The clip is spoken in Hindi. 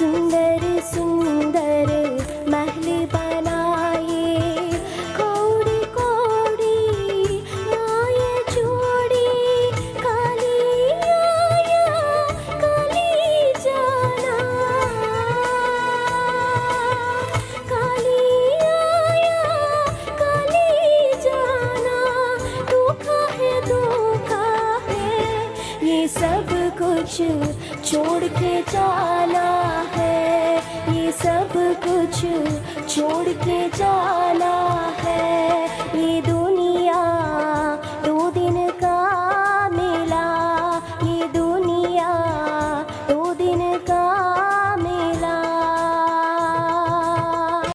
순대를 씹는다. सब कुछ छोड़ के जाना है। ये सब कुछ छोड़ के जाना